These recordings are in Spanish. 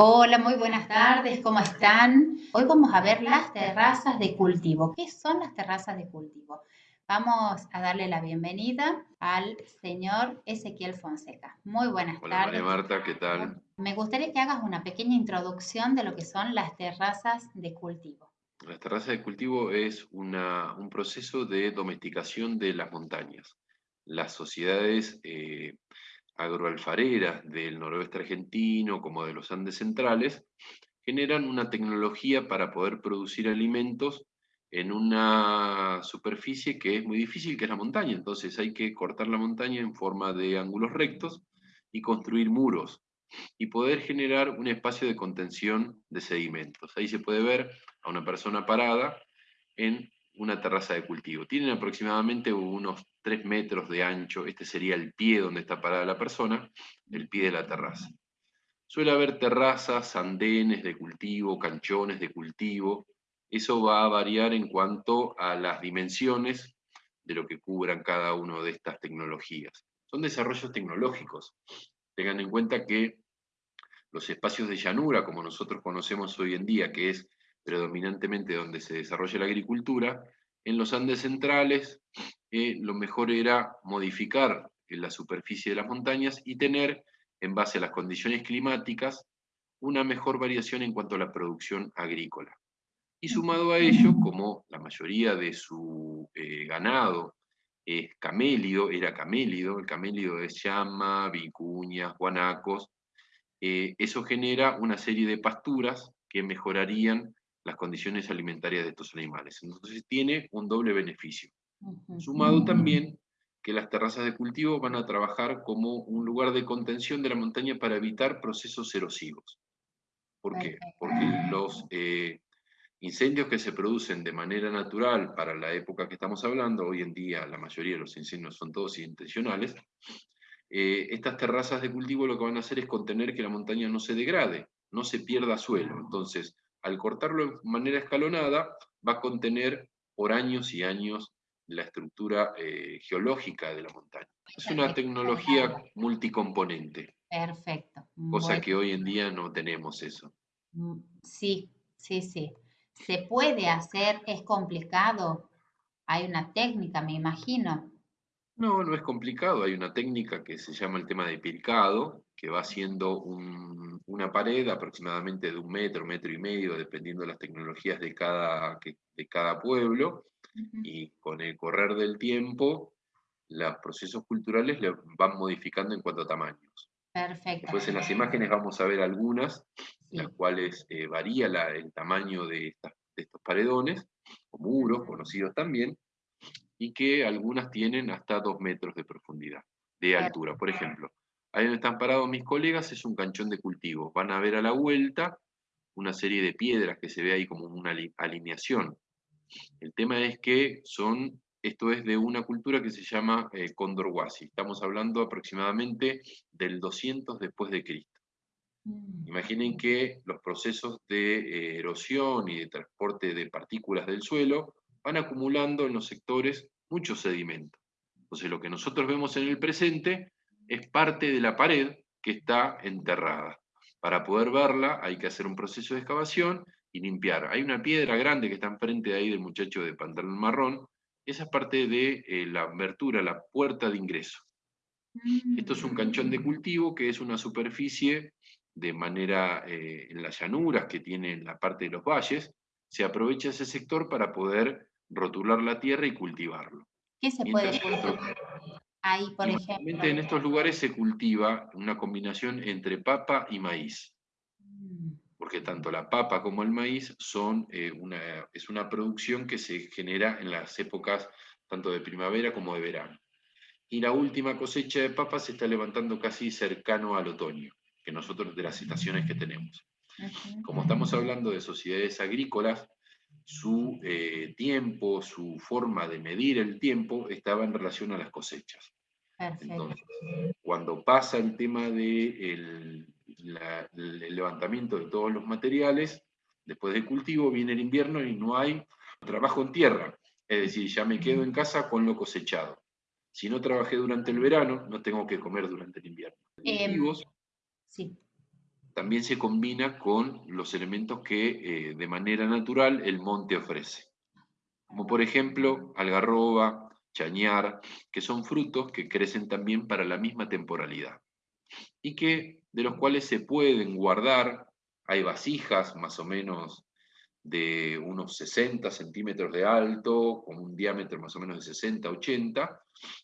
Hola, muy buenas tardes, ¿cómo están? Hoy vamos a ver las terrazas de cultivo. ¿Qué son las terrazas de cultivo? Vamos a darle la bienvenida al señor Ezequiel Fonseca. Muy buenas Hola, tardes. María Marta, ¿qué tal? Me gustaría que hagas una pequeña introducción de lo que son las terrazas de cultivo. Las terrazas de cultivo es una, un proceso de domesticación de las montañas. Las sociedades eh, agroalfareras del noroeste argentino como de los Andes centrales generan una tecnología para poder producir alimentos en una superficie que es muy difícil, que es la montaña. Entonces hay que cortar la montaña en forma de ángulos rectos y construir muros y poder generar un espacio de contención de sedimentos. Ahí se puede ver a una persona parada en una terraza de cultivo. Tienen aproximadamente unos 3 metros de ancho, este sería el pie donde está parada la persona, el pie de la terraza. Suele haber terrazas, andenes de cultivo, canchones de cultivo, eso va a variar en cuanto a las dimensiones de lo que cubran cada una de estas tecnologías. Son desarrollos tecnológicos. Tengan en cuenta que los espacios de llanura, como nosotros conocemos hoy en día, que es predominantemente donde se desarrolla la agricultura, en los Andes centrales eh, lo mejor era modificar la superficie de las montañas y tener, en base a las condiciones climáticas, una mejor variación en cuanto a la producción agrícola. Y sumado a ello, como la mayoría de su eh, ganado es camélido, era camélido, el camélido es llama, vicuñas, guanacos, eh, eso genera una serie de pasturas que mejorarían las condiciones alimentarias de estos animales. Entonces tiene un doble beneficio. Sumado también que las terrazas de cultivo van a trabajar como un lugar de contención de la montaña para evitar procesos erosivos. ¿Por qué? Porque los eh, incendios que se producen de manera natural para la época que estamos hablando, hoy en día la mayoría de los incendios son todos intencionales, eh, estas terrazas de cultivo lo que van a hacer es contener que la montaña no se degrade, no se pierda suelo. Entonces, al cortarlo de manera escalonada, va a contener por años y años la estructura eh, geológica de la montaña. Es una tecnología multicomponente. Perfecto. Cosa que hoy en día no tenemos eso. Mm, sí, sí, sí. ¿Se puede hacer? ¿Es complicado? Hay una técnica, me imagino. No, no es complicado. Hay una técnica que se llama el tema de picado, que va haciendo una pared aproximadamente de un metro, metro y medio, dependiendo de las tecnologías de cada, de cada pueblo, y con el correr del tiempo, los procesos culturales le van modificando en cuanto a tamaños. Perfecto. Después en las imágenes vamos a ver algunas, las cuales eh, varía el tamaño de, de estos paredones, o muros, conocidos también, y que algunas tienen hasta dos metros de profundidad, de altura. Por ejemplo, ahí donde están parados mis colegas es un canchón de cultivo. Van a ver a la vuelta una serie de piedras que se ve ahí como una alineación. El tema es que son, esto es de una cultura que se llama eh, Condorhuasi. Estamos hablando aproximadamente del 200 después de Cristo. Mm. Imaginen que los procesos de eh, erosión y de transporte de partículas del suelo van acumulando en los sectores mucho sedimento. Entonces lo que nosotros vemos en el presente es parte de la pared que está enterrada. Para poder verla hay que hacer un proceso de excavación y limpiar. Hay una piedra grande que está enfrente de ahí del muchacho de pantalón marrón, esa es parte de eh, la abertura, la puerta de ingreso. Esto es un canchón de cultivo que es una superficie de manera eh, en las llanuras que tiene la parte de los valles, se aprovecha ese sector para poder rotular la tierra y cultivarlo. ¿Qué se puede ahí, por ejemplo? En estos lugares se cultiva una combinación entre papa y maíz. Mm. Porque tanto la papa como el maíz son eh, una, es una producción que se genera en las épocas tanto de primavera como de verano. Y la última cosecha de papa se está levantando casi cercano al otoño, que nosotros de las estaciones que tenemos. Como estamos hablando de sociedades agrícolas, su eh, tiempo, su forma de medir el tiempo estaba en relación a las cosechas. Entonces, cuando pasa el tema del de el levantamiento de todos los materiales, después del cultivo viene el invierno y no hay trabajo en tierra. Es decir, ya me quedo en casa con lo cosechado. Si no trabajé durante el verano, no tengo que comer durante el invierno. Em, sí también se combina con los elementos que eh, de manera natural el monte ofrece. Como por ejemplo algarroba, chañar, que son frutos que crecen también para la misma temporalidad y que de los cuales se pueden guardar, hay vasijas más o menos de unos 60 centímetros de alto, con un diámetro más o menos de 60, 80,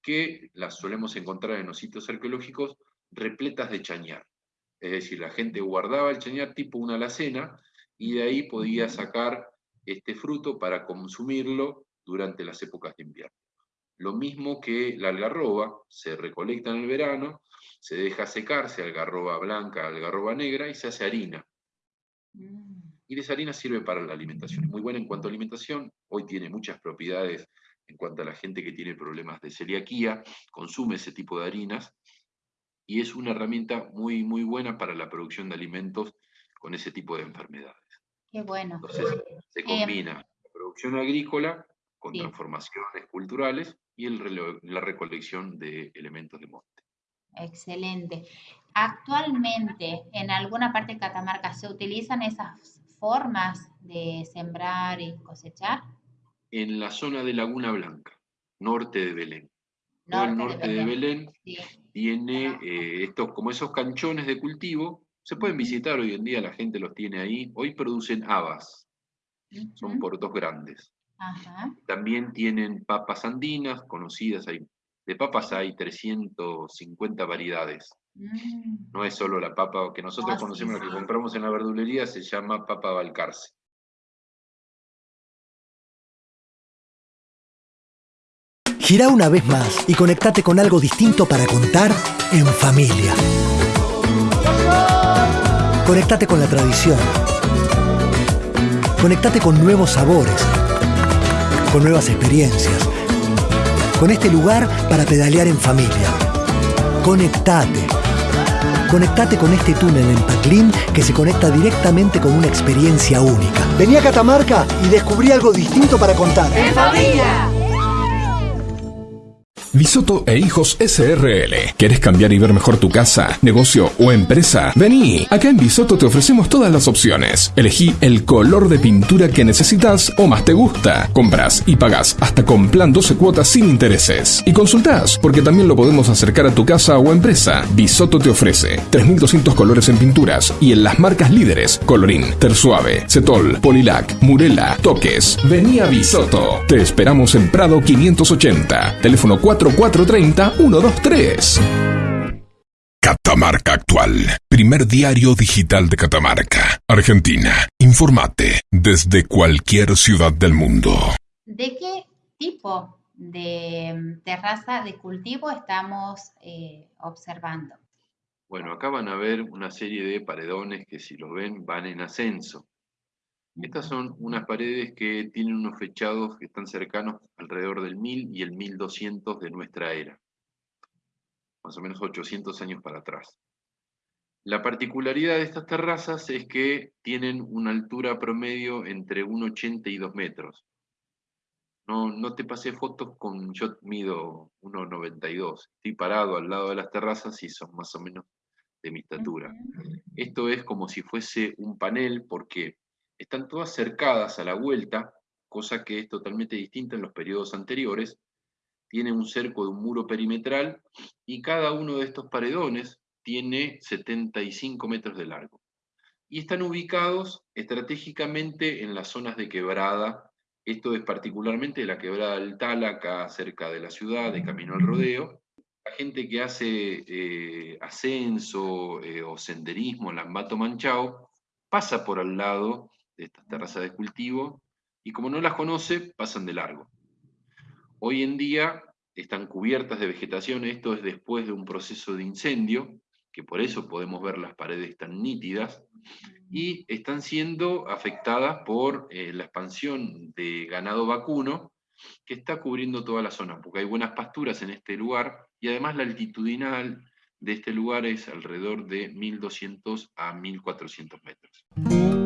que las solemos encontrar en los sitios arqueológicos repletas de chañar. Es decir, la gente guardaba el chañar tipo una alacena y de ahí podía sacar este fruto para consumirlo durante las épocas de invierno. Lo mismo que la algarroba, se recolecta en el verano, se deja secarse algarroba blanca, algarroba negra y se hace harina. Mm. Y esa harina sirve para la alimentación. Es muy buena en cuanto a alimentación. Hoy tiene muchas propiedades en cuanto a la gente que tiene problemas de celiaquía, consume ese tipo de harinas y es una herramienta muy, muy buena para la producción de alimentos con ese tipo de enfermedades. Qué bueno. Entonces, se em, combina la producción agrícola con transformaciones culturales y el, la recolección de elementos de monte. Excelente. Actualmente, en alguna parte de Catamarca, ¿se utilizan esas formas de sembrar y cosechar? En la zona de Laguna Blanca, norte de Belén. Norte el norte de Belén, tiene eh, estos, como esos canchones de cultivo, se pueden visitar hoy en día, la gente los tiene ahí. Hoy producen habas, son por dos grandes. También tienen papas andinas, conocidas, hay, de papas hay 350 variedades. Mm. No es solo la papa que nosotros conocemos, la que compramos en la verdulería, se llama papa balcarce. Gira una vez más y conectate con algo distinto para contar en familia. Conectate con la tradición. Conectate con nuevos sabores con nuevas experiencias, con este lugar para pedalear en familia. Conectate. Conectate con este túnel en Paclín que se conecta directamente con una experiencia única. Vení a Catamarca y descubrí algo distinto para contar. ¡En familia! Bisoto e Hijos SRL. ¿Quieres cambiar y ver mejor tu casa, negocio o empresa? Vení. Acá en Bisoto te ofrecemos todas las opciones. Elegí el color de pintura que necesitas o más te gusta. Compras y pagas hasta con plan 12 cuotas sin intereses. Y consultás, porque también lo podemos acercar a tu casa o empresa. Bisoto te ofrece 3200 colores en pinturas y en las marcas líderes Colorín, Tersuave, Cetol, Polilac, Murela, Toques. Vení a Bisoto. Te esperamos en Prado 580. Teléfono 4 430-123. Catamarca Actual, primer diario digital de Catamarca, Argentina. Informate desde cualquier ciudad del mundo. ¿De qué tipo de terraza de cultivo estamos eh, observando? Bueno, acá van a ver una serie de paredones que si los ven van en ascenso. Estas son unas paredes que tienen unos fechados que están cercanos alrededor del 1000 y el 1200 de nuestra era, más o menos 800 años para atrás. La particularidad de estas terrazas es que tienen una altura promedio entre 1,80 y 2 metros. No, no te pasé fotos con, yo mido 1,92. Estoy parado al lado de las terrazas y son más o menos de mi estatura. Esto es como si fuese un panel porque están todas cercadas a la vuelta, cosa que es totalmente distinta en los periodos anteriores. Tiene un cerco de un muro perimetral y cada uno de estos paredones tiene 75 metros de largo. Y están ubicados estratégicamente en las zonas de quebrada. Esto es particularmente la quebrada del Tala, acá cerca de la ciudad, de Camino al Rodeo. La gente que hace eh, ascenso eh, o senderismo, Lambato Manchao, pasa por al lado de estas terrazas de cultivo y como no las conoce, pasan de largo. Hoy en día están cubiertas de vegetación, esto es después de un proceso de incendio, que por eso podemos ver las paredes tan nítidas, y están siendo afectadas por eh, la expansión de ganado vacuno, que está cubriendo toda la zona, porque hay buenas pasturas en este lugar, y además la altitudinal de este lugar es alrededor de 1200 a 1400 metros.